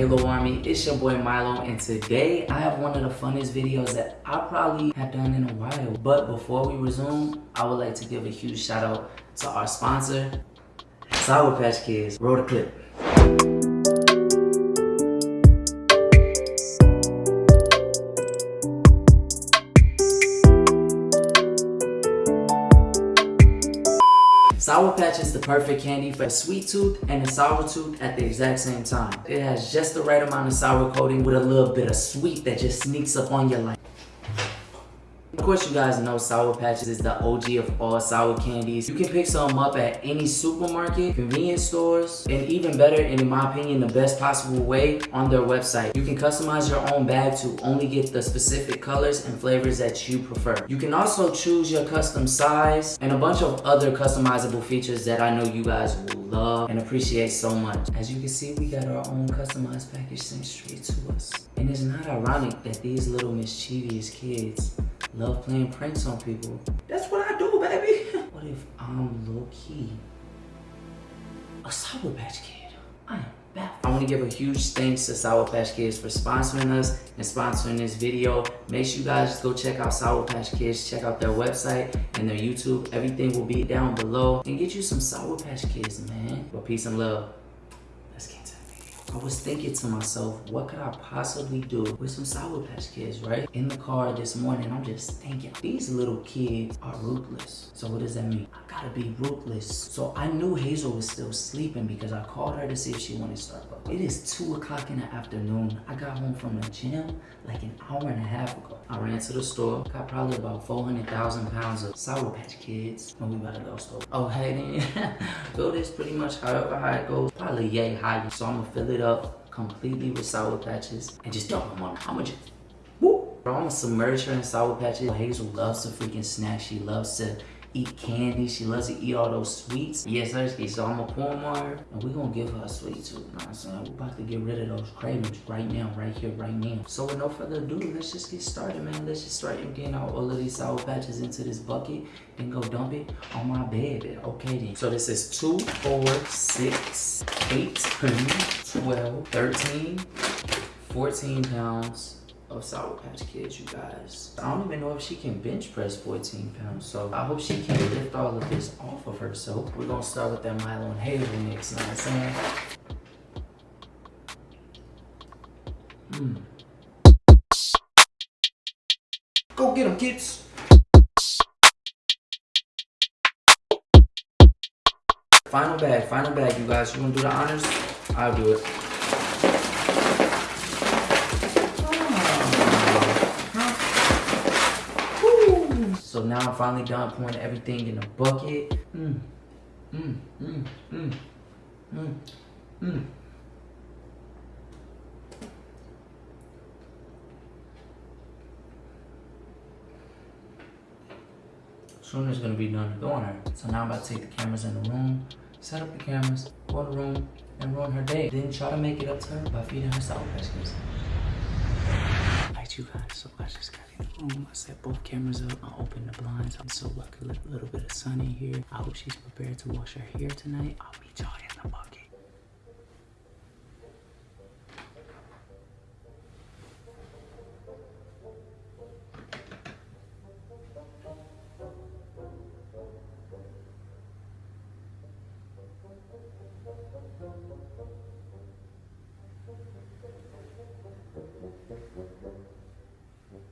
Halo Army? It's your boy Milo and today I have one of the funnest videos that I probably have done in a while. But before we resume, I would like to give a huge shout out to our sponsor, Sour Patch Kids. Roll the clip. Sour Patch is the perfect candy for a sweet tooth and a sour tooth at the exact same time. It has just the right amount of sour coating with a little bit of sweet that just sneaks up on your like. Course, you guys know Sour Patches is the OG of all sour candies. You can pick some up at any supermarket, convenience stores, and even better, and in my opinion, the best possible way on their website. You can customize your own bag to only get the specific colors and flavors that you prefer. You can also choose your custom size and a bunch of other customizable features that I know you guys will love and appreciate so much. As you can see, we got our own customized package sent straight to us. And it's not ironic that these little mischievous kids love playing pranks on people. That's what I do, baby. what if I'm low-key a Sour Patch Kid? I am baffled. I want to give a huge thanks to Sour Patch Kids for sponsoring us and sponsoring this video. Make sure you guys go check out Sour Patch Kids. Check out their website and their YouTube. Everything will be down below. And get you some Sour Patch Kids, man. But peace and love. Let's get to the video. I was thinking to myself, what could I possibly do with some Sour Patch Kids, right? In the car this morning, I'm just thinking, these little kids are ruthless. So what does that mean? Gotta be ruthless. So I knew Hazel was still sleeping because I called her to see if she wanted Starbucks. It is two o'clock in the afternoon. I got home from the gym like an hour and a half ago. I ran to the store, got probably about 400,000 pounds of Sour Patch Kids. And we about to go store. Oh, hey then. Fill this pretty much however high it goes. Probably yay high. So I'm gonna fill it up completely with Sour Patches and just dump them on. How much? Bro, I'm gonna submerge her in Sour Patches. Hazel loves to freaking snack. She loves to eat candy. She loves to eat all those sweets. Yes, sir. So I'm gonna pour and we're gonna give her a sweet tooth. You know what I'm saying? We're about to get rid of those cravings right now, right here, right now. So with no further ado, let's just get started, man. Let's just start getting all of these Sour Patches into this bucket and go dump it on my bed. Okay then. So this is 2, 4, 6, 8, 10, 12, 13, 14 pounds of Sour Patch Kids, you guys. I don't even know if she can bench press 14 pounds, so I hope she can lift all of this off of herself. We're gonna start with that Milo and Hazel mix, you know what I'm saying? Mm. Go get them, kids! Final bag, final bag, you guys. You wanna do the honors? I'll do it. So now I'm finally done pouring everything in the bucket. Mm, mm, mm, mm, mm, mm. Soon is gonna be done doing her. So now I'm about to take the cameras in the room, set up the cameras, go to the room, and ruin her day. Then try to make it up to her by feeding her Sour Patch You guys, so I just got in the room. I set both cameras up. I opened the blinds I'm so let a little bit of sun in here. I hope she's prepared to wash her hair tonight. I'll meet y'all in the bucket. Thank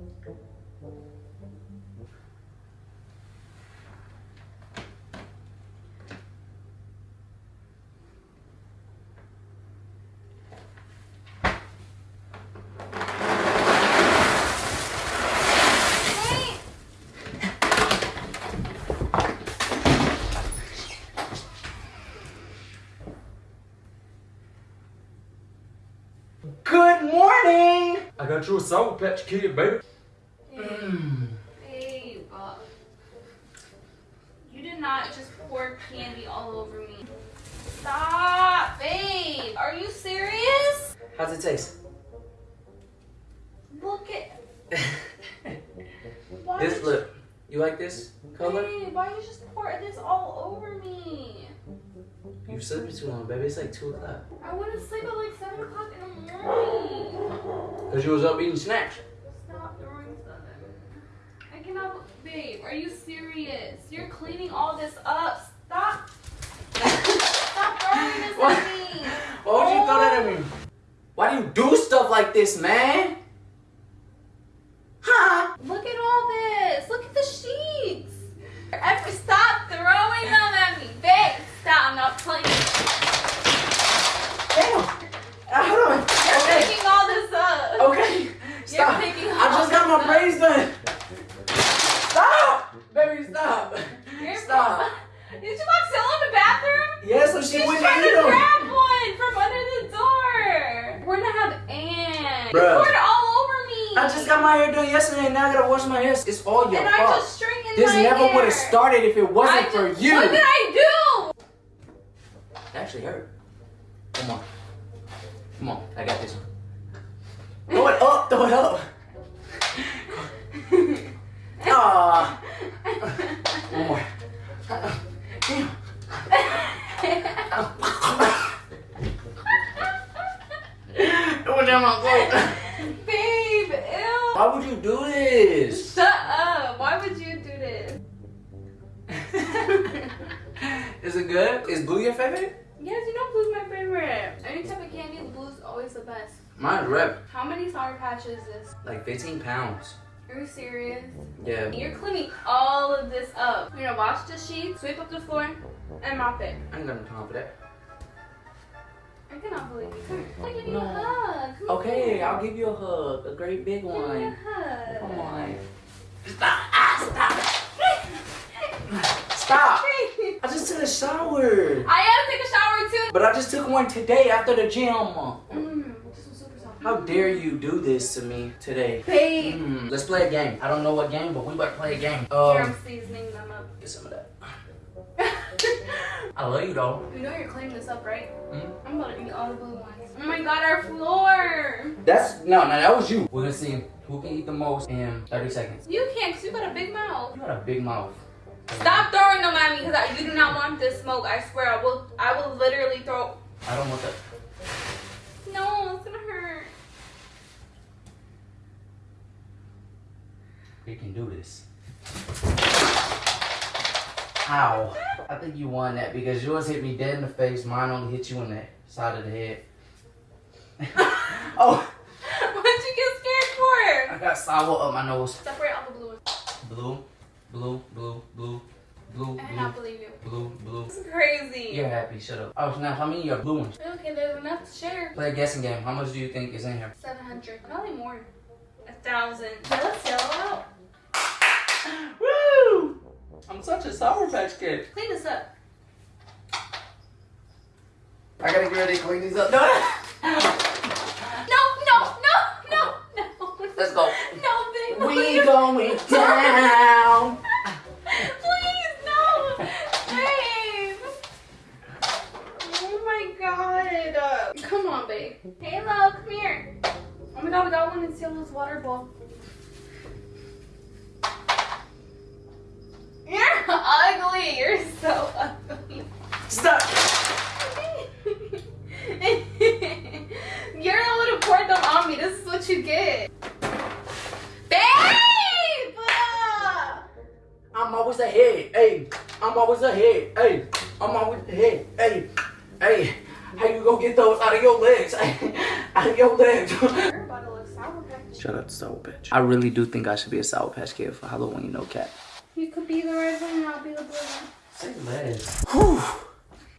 you. Morning! I got you a Sour Patch Kid, baby. Mm. Babe, uh, you did not just pour candy all over me. Stop, babe. Are you serious? How's it taste? Look at. This did look. You like this color? Babe, why you just pour this all over me? You sleeping too long, baby. It's like 2 o'clock. I went to sleep at like 7 o'clock in the morning. Because you was up eating snacks. Stop throwing stuff at me. I cannot. Babe, are you serious? You're cleaning all this up. Stop. Stop throwing this What? at me. Why would you throw that at me? Why do you do stuff like this, man? Huh? Look at all this. Look at the sheets. Ever stop throwing them at me. Babe, stop. I'm not playing. Damn. Uh, hold on. You're Okay. picking all this up. Okay. Stop. picking I just got my all this braids done. Stop. Baby, stop. You're Stop. Did you lock Zilla in the bathroom? Yeah, so she She's wouldn't trying eat to them. grab one from under the door. We're gonna have Anne. Bruh. You poured all over me. I just got my hair done yesterday and now I gotta wash my hair. It's all your and I fault. just straightened this never would have started if it wasn't I for you. What did I do? It actually hurt. Is it good? Is blue your favorite? Yes, you know blue's my favorite. Any type of candy, blue's always the best. Mine's red. How many Sour Patches is this? Like 15 pounds. Are you serious? Yeah. You're cleaning all of this up. You're gonna wash the sheets, sweep up the floor, and mop it. I ain't got no time for that. I cannot believe you. Come here. I'll give you No. a hug. Come Okay, here. I'll give you a hug. A great big Give me a one. hug. Come on. Stop. Ah, stop. Stop. I just took a shower. I had to take a shower too. But I just took one today after the gym. Mm, this was super. How dare you do this to me today? Babe. Mm, let's play a game. I don't know what game, but we better play a game. Here, Um, I'm seasoning them up. get some of that. I love you though. you know you're cleaning this up, right? Mm. I'm about to eat all the blue ones. Oh my god, our floor! That's no, no, that was you. We're gonna see who can eat the most in 30 seconds. You can't because you got a big mouth. You got a big mouth. Stop throwing them at me because you do not want this smoke. I swear, I will. I will literally throw. I don't want that. No, it's gonna hurt. We can do this. Ow. I think you won that because yours hit me dead in the face. Mine only hit you in the side of the head. oh, What'd you get scared for? I got sour up my nose. Separate all the blue ones. Blue, blue, blue, blue, blue, I cannot blue, believe you. blue, blue. This is crazy. You're happy, shut up. Oh, now how many your blue ones? Okay, there's enough to share. Play a guessing game. How much do you think is in here? 700. Probably more. A thousand. Okay, let's yell out. Woo! I'm such a Sour Patch Kid. Clean this up. I gotta get ready to clean these up. No, no, no, no, no. Let's go. No, babe. We please. going down. Please, no. Babe. Oh my god. Uh, babe. Halo, come here. Oh my god, we got one in Ciela's water bowl. You're ugly. You're so ugly. Stop. You're the one who poured them on me. This is what you get. Babe! I'm always ahead. Hey, I'm always ahead. Hey, I'm always ahead. Hey, hey. How you get those out of your legs? out of your legs. To sour patch. Shut up, Sour Patch. I really do think I should be a Sour Patch Kid for Halloween, you know, cat. You could be the red one and I'll be the blue one. Say less. one.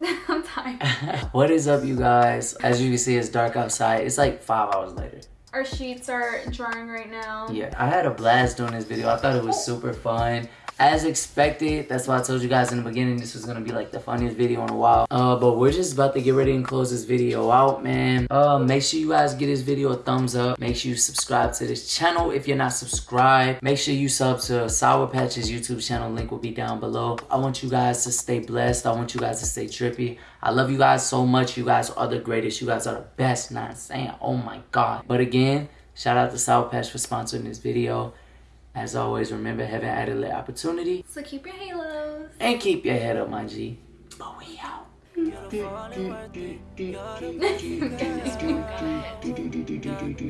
I'm tired. what is up, you guys? As you can see, it's dark outside. It's like five hours later. Our sheets are drying right now. Yeah, I had a blast doing this video. I thought it was super fun. As expected, that's why I told you guys in the beginning this was gonna be like the funniest video in a while. Uh, but we're just about to get ready and close this video out, man. Uh, make sure you guys give this video a thumbs up. Make sure you subscribe to this channel if you're not subscribed. Make sure you sub to Sour Patch's YouTube channel. Link will be down below. I want you guys to stay blessed. I want you guys to stay trippy. I love you guys so much. You guys are the greatest. You guys are the best. Not saying, oh my god. But again, shout out to Sour Patch for sponsoring this video. As always, remember heaven added lit opportunity So keep your halos. and keep your head up, my G. But we out. They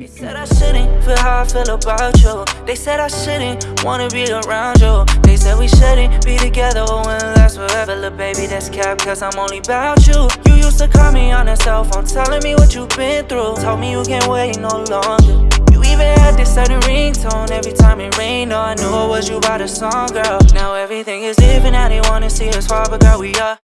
said I shouldn't feel how I feel about you. They said I shouldn't wanna be around you. They said we shouldn't be together or when last forever. Look, baby, that's cap, cause I'm only about you. You used to call me on the cell phone, telling me what you've been through. Told me you can't wait no longer. Even had this certain ringtone every time it rained. Oh, I knew was you by the song, girl. Now everything is different, now they wanna see us fall, but girl, we are.